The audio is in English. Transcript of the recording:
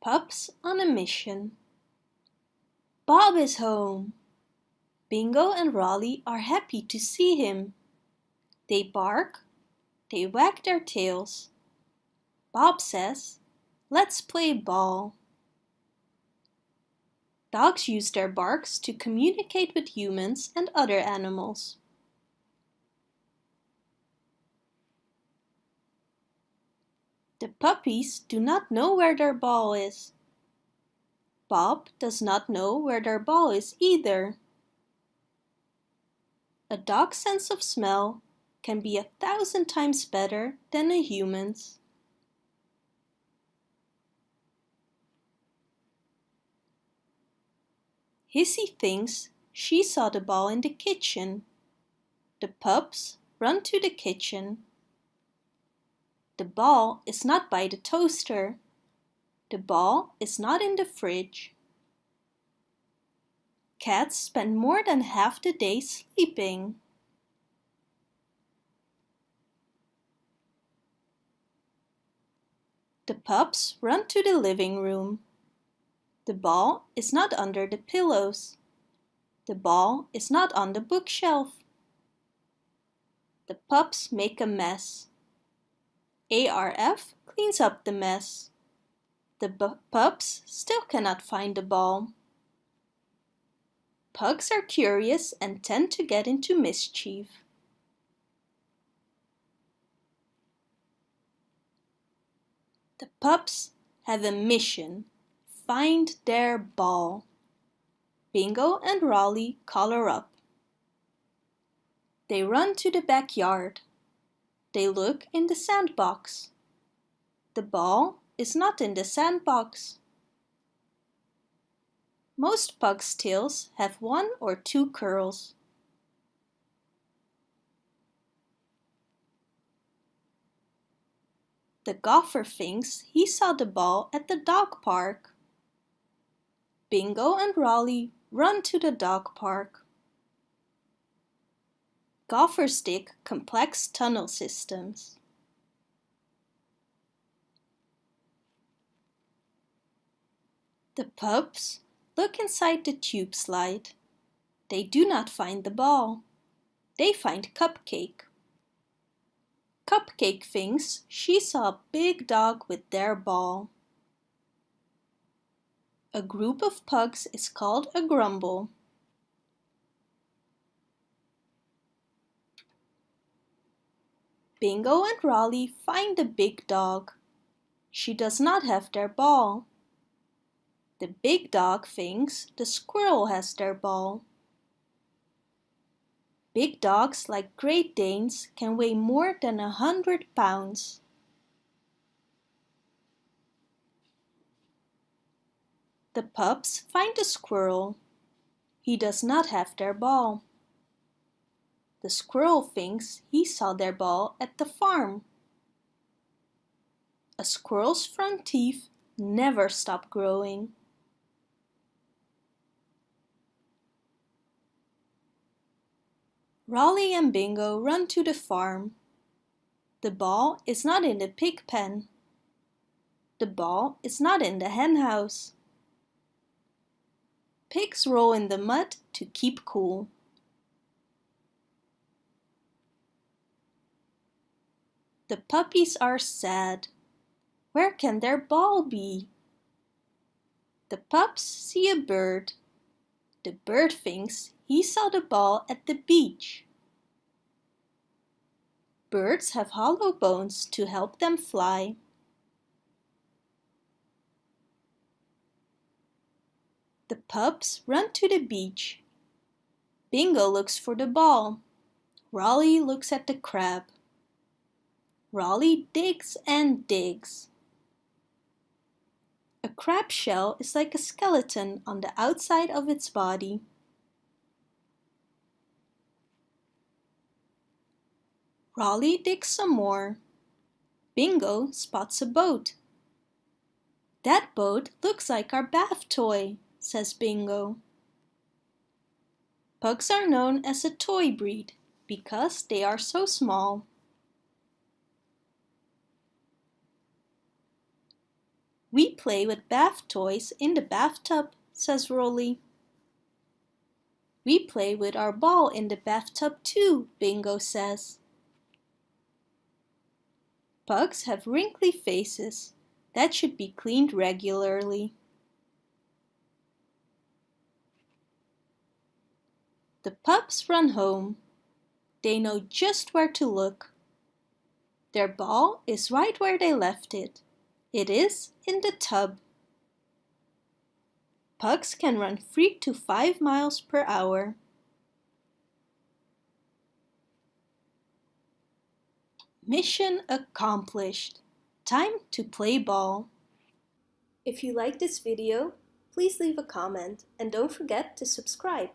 Pups on a mission. Bob is home! Bingo and Rolly are happy to see him. They bark, they wag their tails. Bob says, let's play ball. Dogs use their barks to communicate with humans and other animals. The puppies do not know where their ball is. Bob does not know where their ball is either. A dog's sense of smell can be a thousand times better than a human's. Hissy thinks she saw the ball in the kitchen. The pups run to the kitchen. The ball is not by the toaster. The ball is not in the fridge. Cats spend more than half the day sleeping. The pups run to the living room. The ball is not under the pillows. The ball is not on the bookshelf. The pups make a mess. ARF cleans up the mess. The pups still cannot find the ball. Pugs are curious and tend to get into mischief. The pups have a mission find their ball. Bingo and Rolly color up. They run to the backyard. They look in the sandbox. The ball is not in the sandbox. Most pugs' tails have one or two curls. The golfer thinks he saw the ball at the dog park. Bingo and Rolly run to the dog park. Gophers stick complex tunnel systems. The pups look inside the tube slide. They do not find the ball. They find Cupcake. Cupcake thinks she saw a big dog with their ball. A group of pugs is called a grumble. Bingo and Rolly find the big dog. She does not have their ball. The big dog thinks the squirrel has their ball. Big dogs like Great Danes can weigh more than a hundred pounds. The pups find the squirrel. He does not have their ball. The squirrel thinks he saw their ball at the farm. A squirrel's front teeth never stop growing. Rolly and Bingo run to the farm. The ball is not in the pig pen. The ball is not in the hen house. Pigs roll in the mud to keep cool. The puppies are sad. Where can their ball be? The pups see a bird. The bird thinks he saw the ball at the beach. Birds have hollow bones to help them fly. The pups run to the beach. Bingo looks for the ball. Rolly looks at the crab. Rolly digs and digs. A crab shell is like a skeleton on the outside of its body. Rolly digs some more. Bingo spots a boat. That boat looks like our bath toy says Bingo. Pugs are known as a toy breed because they are so small. We play with bath toys in the bathtub, says Rolly. We play with our ball in the bathtub too, Bingo says. Pugs have wrinkly faces that should be cleaned regularly. The pups run home. They know just where to look. Their ball is right where they left it. It is in the tub. Pugs can run 3 to 5 miles per hour. Mission accomplished. Time to play ball. If you like this video, please leave a comment and don't forget to subscribe.